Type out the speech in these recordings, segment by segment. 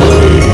glory.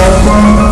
Gracias.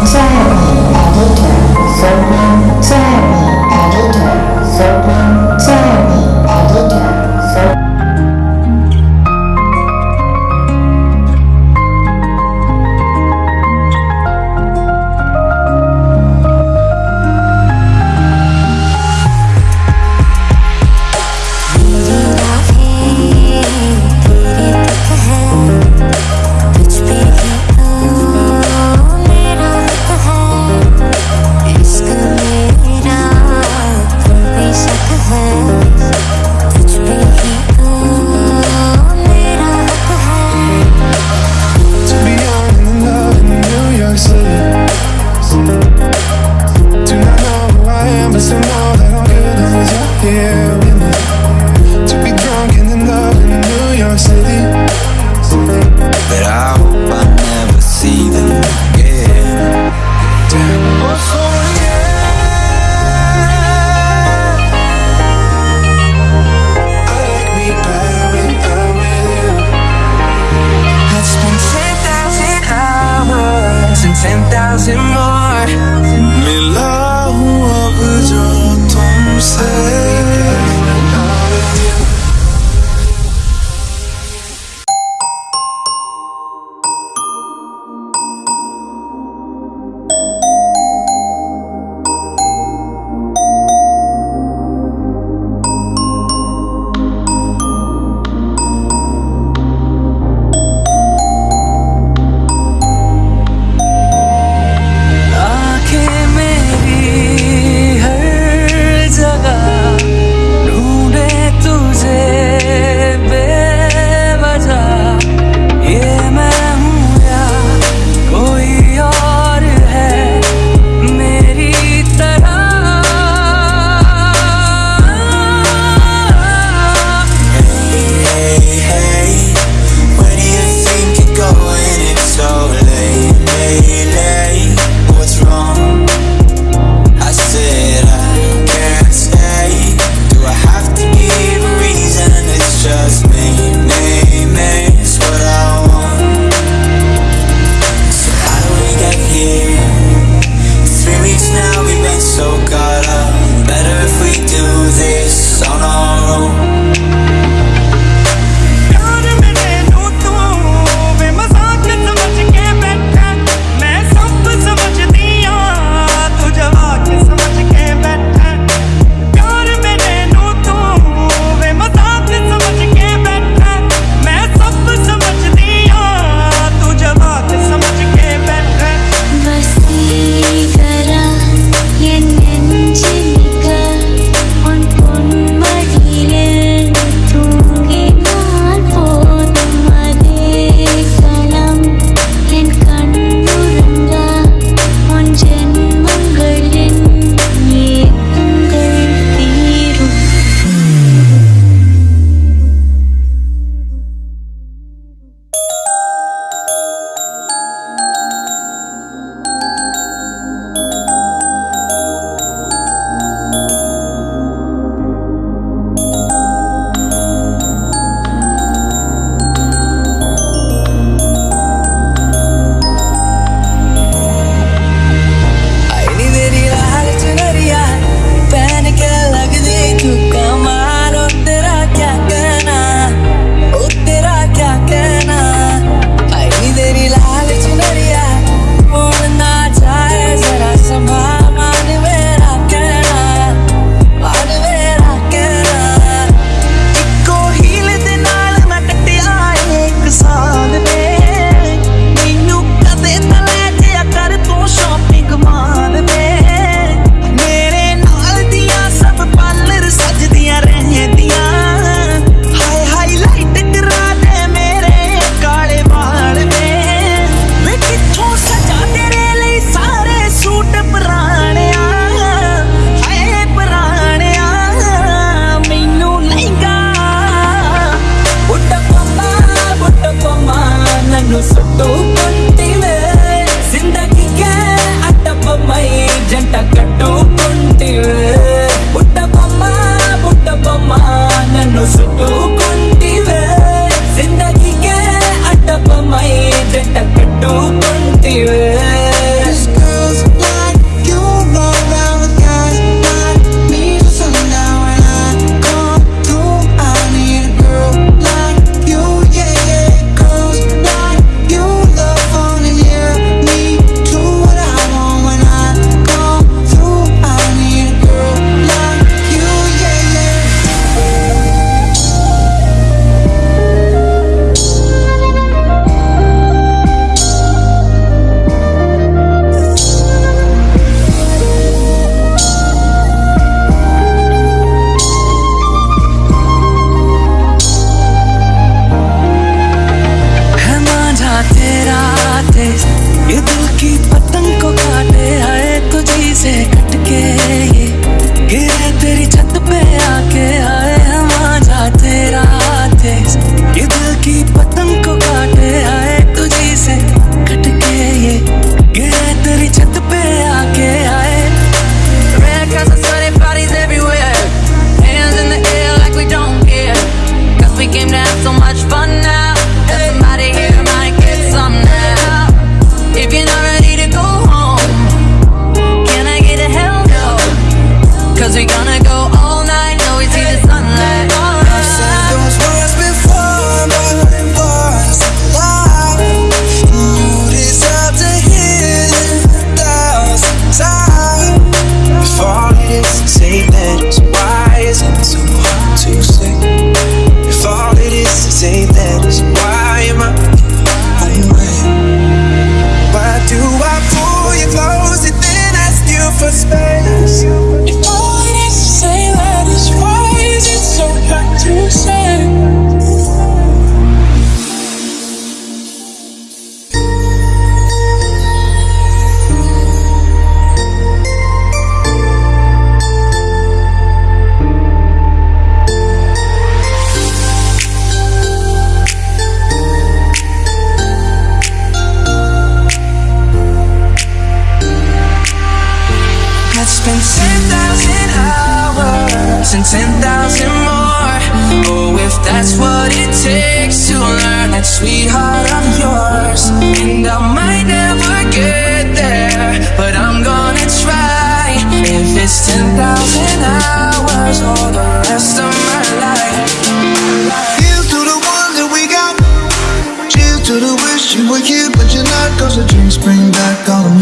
ये दिल की पता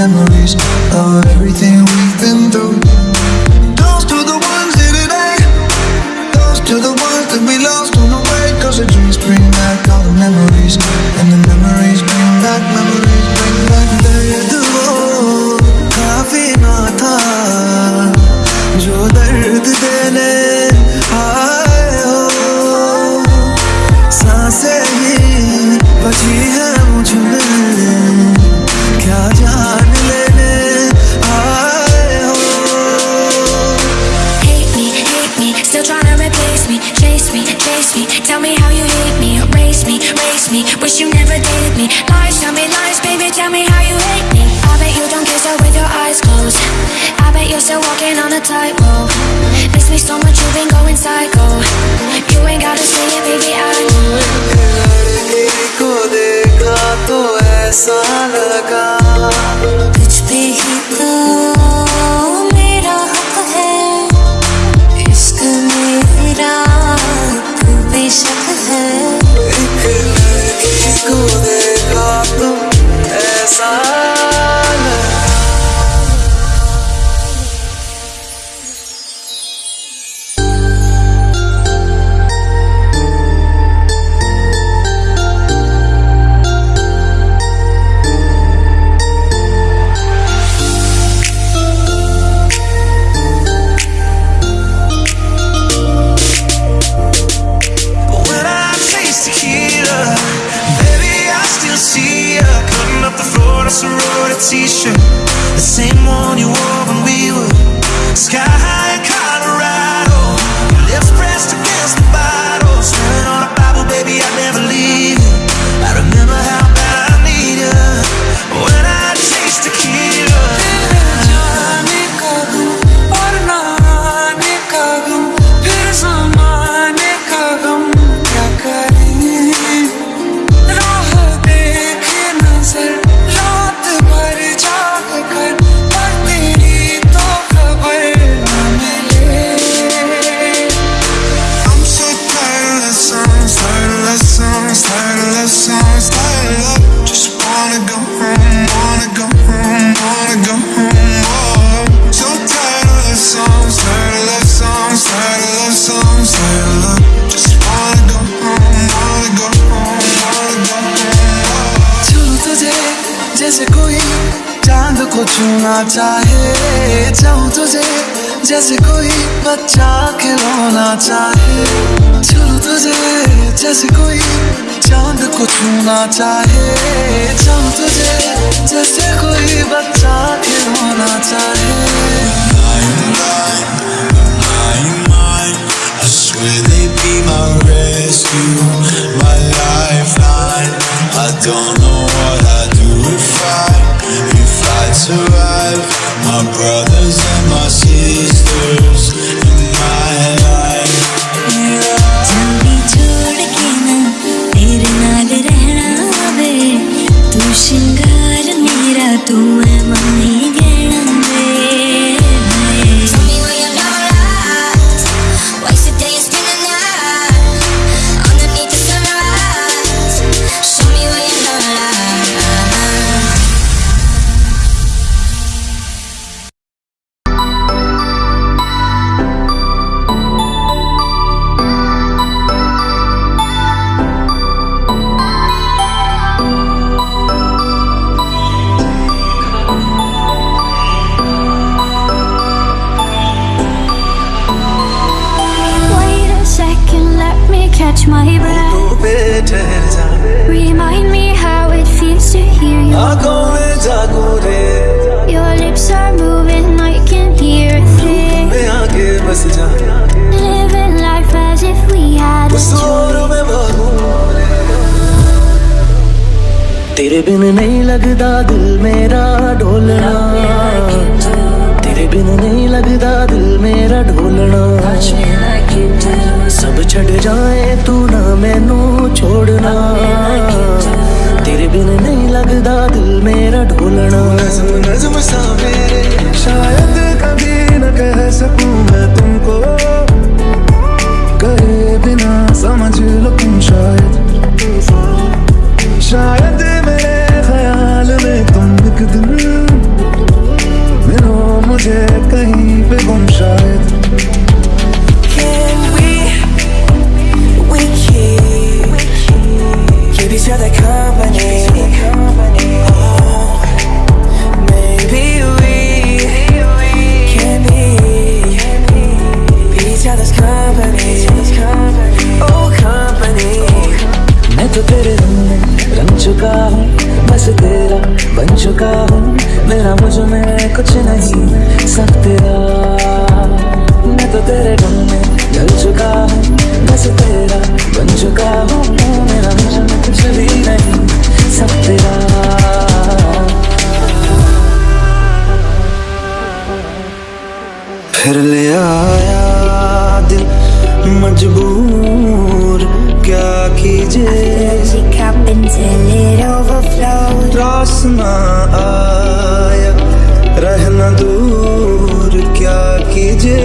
memories of everything 算了，刚 जैसे कोई चाँद को छूना चाहे चाहूँ तुझे जैसे कोई बच्चा खिलौना चाहे छू तुझे जैसे कोई चाँद को छूना चाहे चाहूँ तुझे जैसे कोई बच्चा खिलौना चाहे Will they be my rescue, my lifeline? I don't know. बिन नहीं लगदा दिल बस तेरा बन चुका हूँ। मेरा मुझमें कुछ नहीं। सब तेरा। मैं तो तेरे गम में ढल चुका हूँ। बस तेरा बन चुका हूँ। मेरा मुझमें कुछ भी नहीं। सब तेरा। फिर ले आया दिल मजबूर। क्या कीजिए Energy cup until it overflows. रास ना आया रहना दूर क्या कीजिए